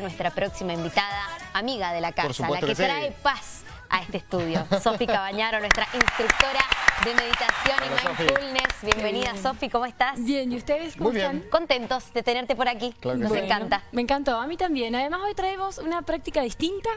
nuestra próxima invitada, amiga de la casa, la que, que sí. trae paz a este estudio. Sofi Cabañaro, nuestra instructora de meditación Hola, y mindfulness. Bienvenida, bien. Sofi, ¿cómo estás? Bien, ¿y ustedes cómo Muy bien. están? Contentos de tenerte por aquí. Claro Nos. Bueno, encanta. Me encantó, a mí también. Además hoy traemos una práctica distinta.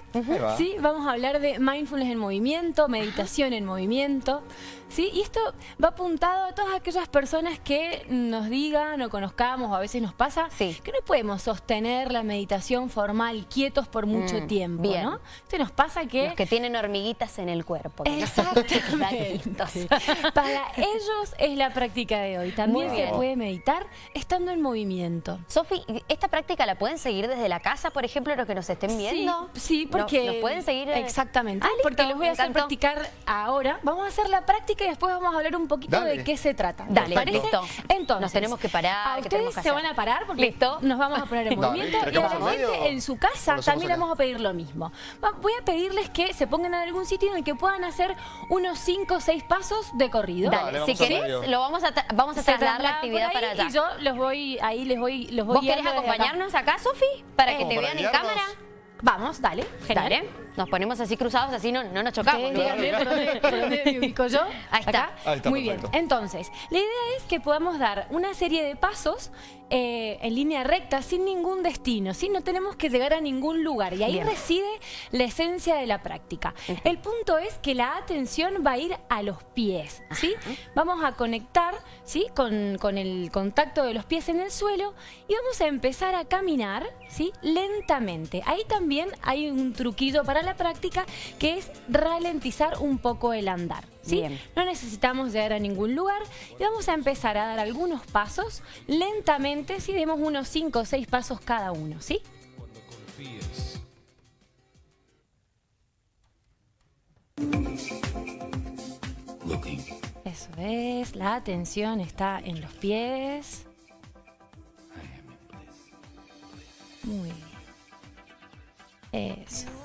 ¿sí? Vamos a hablar de mindfulness en movimiento, meditación en movimiento. ¿sí? Y esto va apuntado a todas aquellas personas que nos digan o conozcamos o a veces nos pasa Sí. que no podemos sostener la meditación formal quietos por mucho Mm, tiempo. bien. ¿no? Esto nos pasa que... Los que tienen hormiguitas en el cuerpo. que no Exactamente. Ratitos. Para ellos es la práctica de hoy. También Muy se bien. puede meditar estando en movimiento. Sofi, ¿esta práctica la pueden seguir desde la casa, por ejemplo, los que nos estén viendo? Sí, sí, ¿No- porque... ¿Nos pueden seguir? eh? Exactamente, Ah, listo, porque los voy a hacer encantó. practicar ahora. Vamos a hacer la práctica y después vamos a hablar un poquito Dale. de qué se trata. ¿Les Dale, parece? listo. Entonces, Nos tenemos que parar, A ¿qué ustedes que se van a parar porque Listo. nos vamos a poner en Dale, movimiento y a ¿queremos la gente en su casa también vamos a pedir lo mismo. Voy a pedirles que se pongan en algún sitio en el que puedan hacer unos 5 o 6 pasos de corrido. Dale, si querés, lo vamos a, tra- vamos a trasladar la actividad para allá. Y yo los voy, ahí les voy, los voy ¿Vos querés acompañarnos acá, Sofi? Para que Eh, te vean en cámara. Vamos, dale. Genial. Dale. Nos ponemos así cruzados, así no, no nos chocamos. Dónde, me ubico yo. Ahí está. Acá. Ahí está, Muy perfecto. bien. Entonces, la idea es que podamos dar una serie de pasos eh, en línea recta, sin ningún destino, ¿sí? No tenemos que llegar a ningún lugar. Y ahí Bien. reside la esencia de la práctica. El punto es que la atención va a ir a los pies, ¿sí? Vamos a conectar, ¿sí? Con, con el contacto de los pies en el suelo y vamos a empezar a caminar, ¿sí? Lentamente. Ahí también hay un truquillo para la práctica que es ralentizar un poco el andar. ¿Sí? Bien. No necesitamos llegar a ningún lugar y vamos a empezar a dar algunos pasos lentamente, si demos unos 5 o 6 pasos cada uno, ¿sí? Eso es, la atención está en los pies. Muy bien. Eso.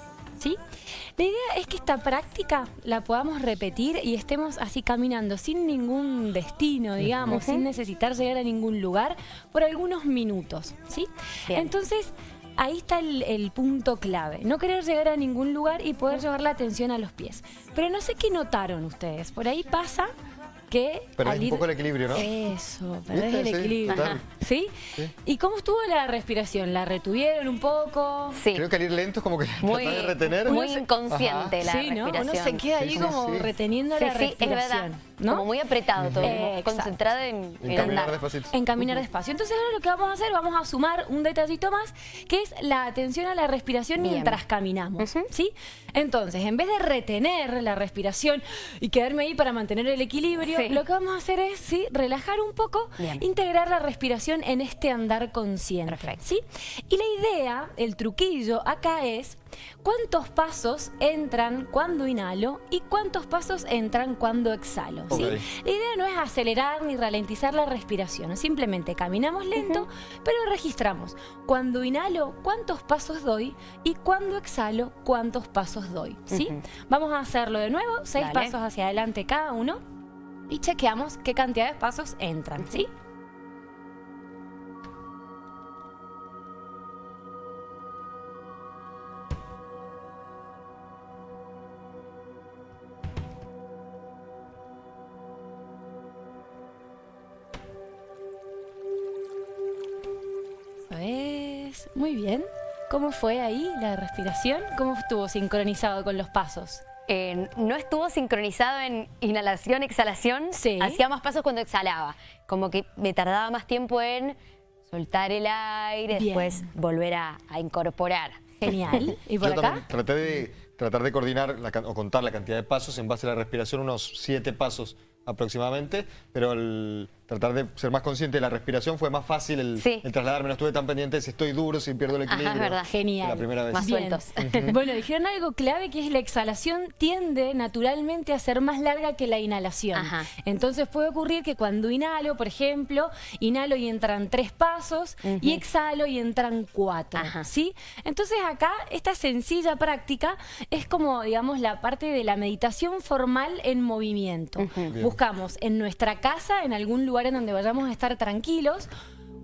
La idea es que esta práctica la podamos repetir y estemos así caminando sin ningún destino, digamos, sin necesitar llegar a ningún lugar por algunos minutos, ¿sí? Bien. Entonces, ahí está el, el punto clave. No querer llegar a ningún lugar y poder llevar la atención a los pies. Pero no sé qué notaron ustedes. Por ahí pasa que... Perdés al un poco el equilibrio, ¿no? Eso, perdés ¿Viste? el equilibrio. ¿Sí? Sí. ¿Y cómo estuvo la respiración? ¿La retuvieron un poco? Sí. Creo que al ir lento es como que Muy, tratar de retener. muy inconsciente la sí, ¿no? respiración. Uno se queda ahí como sí. reteniendo Sí, la sí, es respiración. verdad. ¿No? Como muy apretado todo, Eh, concentrado en, En en caminar andar. despacito. En caminar despacio. Entonces ahora lo que vamos a hacer, vamos a sumar un detallito más, que es la atención a la respiración Bien. mientras caminamos. ¿sí? Entonces, en vez de retener la respiración y quedarme ahí para mantener el equilibrio, Sí. lo que vamos a hacer es ¿sí? relajar un poco, Bien. integrar la respiración en este andar consciente. Perfecto. ¿sí? Y la idea, el truquillo acá es cuántos pasos entran cuando inhalo y cuántos pasos entran cuando exhalo. La idea no es acelerar ni ralentizar la respiración, simplemente caminamos lento, pero registramos cuando inhalo cuántos pasos doy y cuando exhalo cuántos pasos doy. ¿sí? Vamos a hacerlo de nuevo, seis Dale. pasos hacia adelante cada uno y chequeamos qué cantidad de pasos entran. ¿sí? Muy bien. ¿Cómo fue ahí la respiración? ¿Cómo estuvo sincronizado con los pasos? Eh, no estuvo sincronizado en inhalación, exhalación. Sí. Hacía más pasos cuando exhalaba. Como que me tardaba más tiempo en soltar el aire, Bien. después volver a, a incorporar. Genial. ¿Y por Yo acá? también traté de tratar de coordinar la o contar la cantidad de pasos en base a la respiración, unos siete pasos aproximadamente, pero al tratar de ser más consciente de la respiración fue más fácil el, Sí. el trasladarme, no estuve tan pendiente si estoy duro, si pierdo el Ajá, equilibrio. es verdad. Genial. La primera vez. Más Bien. sueltos. bueno, dijeron algo clave que es la exhalación tiende naturalmente a ser más larga que la inhalación. Ajá. Entonces puede ocurrir que cuando inhalo, por ejemplo, inhalo y entran tres pasos y exhalo y entran cuatro. Ajá. ¿sí? Entonces acá esta sencilla práctica es como, digamos, la parte de la meditación formal en movimiento. Buscamos en nuestra casa, en algún lugar en donde vayamos a estar tranquilos,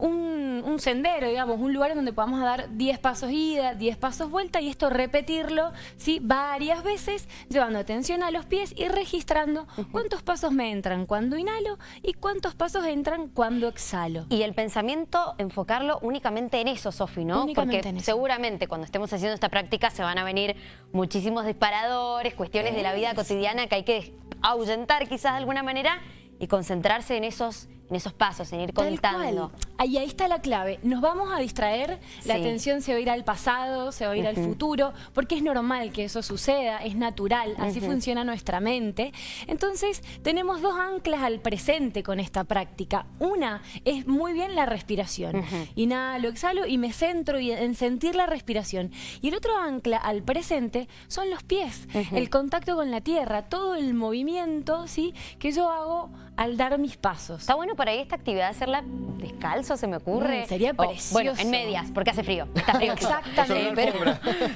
un, un sendero, digamos, un lugar donde podamos dar 10 pasos ida, 10 pasos vuelta y esto repetirlo ¿sí? varias veces, llevando atención a los pies y registrando cuántos pasos me entran cuando inhalo y cuántos pasos entran cuando exhalo. Y el pensamiento, enfocarlo únicamente en eso, Sofi, ¿no? Únicamente Porque en eso. seguramente cuando estemos haciendo esta práctica se van a venir muchísimos disparadores, cuestiones de la vida cotidiana que hay que ahuyentar quizás de alguna manera y concentrarse en esos, en esos pasos, en ir Tal contando. cual. Ahí, ahí está la clave. Nos vamos a distraer, la atención se va a ir al pasado, se va a ir al futuro, porque es normal que eso suceda, es natural, así funciona nuestra mente. Entonces, tenemos dos anclas al presente con esta práctica. Una es muy bien la respiración. Inhalo, exhalo y me centro en sentir la respiración. Y el otro ancla al presente son los pies, el contacto con la tierra, todo el movimiento ¿sí? que yo hago al dar mis pasos. Está bueno por ahí esta actividad hacerla descalzo, se me ocurre. Mm, sería O, Bueno, precioso. en medias, porque hace frío. Está frío. Exactamente.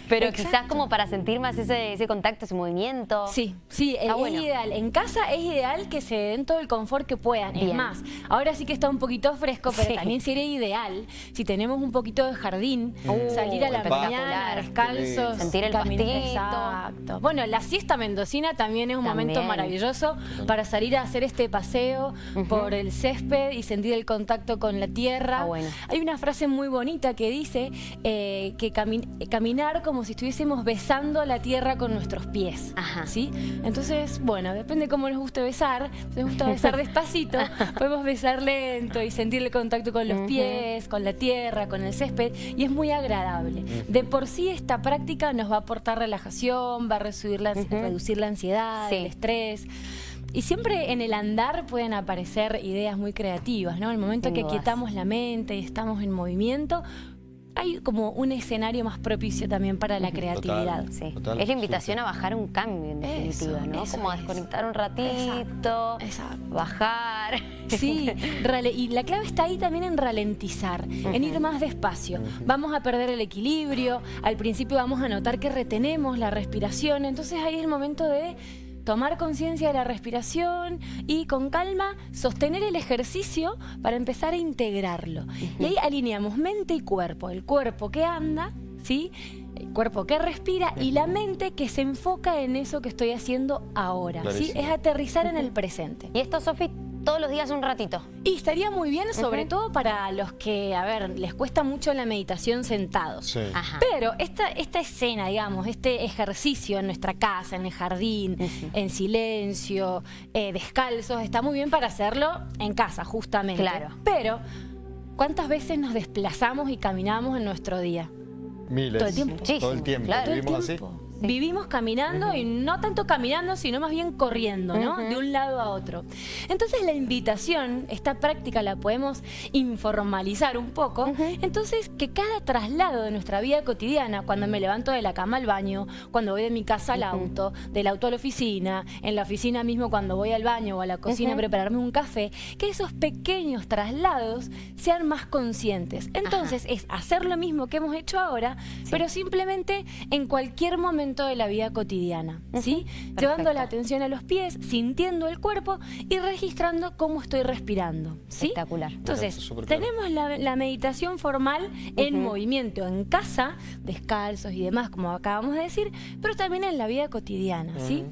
Pero, quizás como para sentir más ese, ese contacto, ese movimiento. Sí, sí, Está es bueno. ideal. En casa es ideal que se den todo el confort que puedan. Es Bien. más, ahora sí que está un poquito fresco, pero Sí. también sería ideal si tenemos un poquito de jardín, Uh, salir a la espectacular. mañana descalzos. Sentir el caminar-. Exacto. Bueno, la siesta mendocina también es un momento maravilloso para salir a hacer este paseo por el césped y sentir el contacto con la tierra. Bueno. Hay una frase muy bonita que dice eh, que cami- caminar como si estuviésemos besando la tierra con nuestros pies. Ajá. ¿sí? Entonces, bueno, depende cómo nos guste besar. Si nos gusta besar despacito, podemos besar lento y sentir el contacto con los pies, con la tierra, con el césped, y es muy agradable. De por sí esta práctica nos va a aportar relajación, va a reducir la, reducir la ansiedad, Sí. el estrés. Y siempre en el andar pueden aparecer ideas muy creativas, ¿no? El momento Sin que dudas. quietamos la mente y estamos en movimiento, hay como un escenario más propicio también para la creatividad. Sí. Total, es la invitación sí. a bajar un cambio, en Eso, definitiva, ¿no? eso Como a es. desconectar un ratito, Exacto. bajar. Sí, y la clave está ahí también en ralentizar, en ir más despacio. Vamos a perder el equilibrio, al principio vamos a notar que retenemos la respiración, entonces ahí es el momento de tomar conciencia de la respiración y con calma sostener el ejercicio para empezar a integrarlo. Y ahí alineamos mente y cuerpo, el cuerpo que anda, ¿sí? El cuerpo que respira y la mente que se enfoca en eso que estoy haciendo ahora, ¿sí? Es aterrizar en el presente. Y esto, Sofi, todos los días un ratito. Y estaría muy bien, sobre todo para los que, a ver, les cuesta mucho la meditación sentados. Sí. Ajá. Pero esta, esta escena, digamos, este ejercicio en nuestra casa, en el jardín, en silencio, eh, descalzos, está muy bien para hacerlo en casa, justamente. Claro. Pero, ¿cuántas veces nos desplazamos y caminamos en nuestro día? Miles. Todo el tiempo. Todo el Muchísimo, tiempo. claro. Todo el Vivimos tiempo. Vivimos caminando y no tanto caminando, sino más bien corriendo, ¿no? De un lado a otro. Entonces la invitación, esta práctica la podemos informalizar un poco. Entonces que cada traslado de nuestra vida cotidiana, cuando me levanto de la cama al baño, cuando voy de mi casa al auto, del auto a la oficina, en la oficina mismo cuando voy al baño o a la cocina a prepararme un café, que esos pequeños traslados sean más conscientes. Entonces es hacer lo mismo que hemos hecho ahora, pero simplemente en cualquier momento de la vida cotidiana, ¿sí? Llevando la atención a los pies, sintiendo el cuerpo y registrando cómo estoy respirando, ¿sí? Espectacular. Entonces, claro. tenemos la, la meditación formal en movimiento, en casa, descalzos y demás, como acabamos de decir, pero también en la vida cotidiana, ¿sí?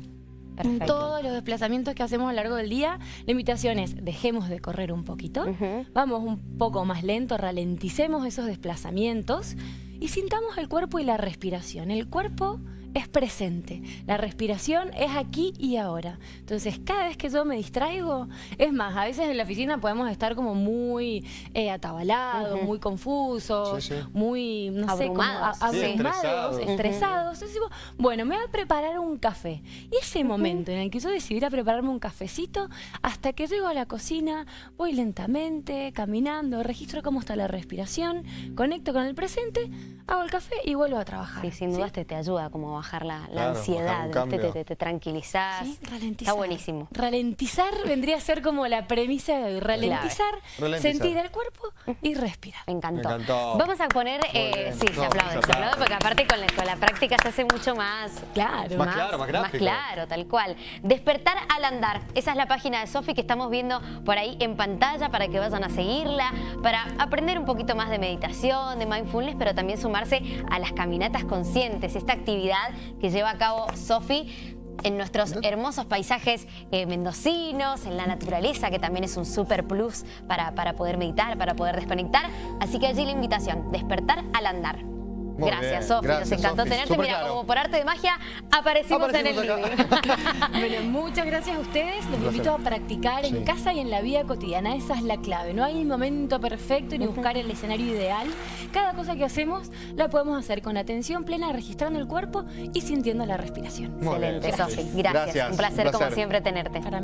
En Perfecto. todos los desplazamientos que hacemos a lo largo del día, la invitación es dejemos de correr un poquito, vamos un poco más lento, ralenticemos esos desplazamientos y sintamos el cuerpo y la respiración. El cuerpo es presente, la respiración es aquí y ahora. Entonces, cada vez que yo me distraigo, es más, a veces en la oficina podemos estar como muy eh, atabalados, muy confusos, Sí, sí. muy, no sé, como Abrumados. a- Sí, abrumados, estresados. estresados. Entonces digo, bueno, me voy a preparar un café. Y ese momento en el que yo decidí ir a prepararme un cafecito, hasta que llego a la cocina, voy lentamente, caminando, registro cómo está la respiración, conecto con el presente, hago el café y vuelvo a trabajar. Sí, sin dudas te, te ayuda como a bajar la, Claro, ansiedad, te, te, te tranquilizás. Sí, ralentizar. Está buenísimo. Ralentizar vendría a ser como la premisa de hoy. Ralentizar, Ralentizar. sentir el cuerpo y respirar. Me encantó. Me encantó. Vamos a poner, eh, sí, se No, aplaude, se se aplaude, aplaude. porque aparte con la, con la práctica se hace mucho más... Claro. Más claro, más gráfico. claro, tal cual. Despertar al andar. Esa es la página de Sofi que estamos viendo por ahí en pantalla para que vayan a seguirla, para aprender un poquito más de meditación, de mindfulness, pero también sumarse a las caminatas conscientes, esta actividad que lleva a cabo Sofi en nuestros hermosos paisajes eh, mendocinos, en la naturaleza, que también es un super plus para, para poder meditar, para poder desconectar. Así que allí la invitación, despertar al andar. Muy Gracias, Sofi. Nos encantó tenerte. Mira, claro. como por arte de magia, aparecimos, Aparecimos en el acá. living. Bueno, muchas gracias a ustedes. Los invito a practicar en casa y en la vida cotidiana. Esa es la clave. No hay momento perfecto ni buscar el escenario ideal. Cada cosa que hacemos la podemos hacer con atención plena, registrando el cuerpo y sintiendo la respiración. Muy Excelente, Sofi. Gracias. Gracias, Un placer, un como siempre, tenerte. Para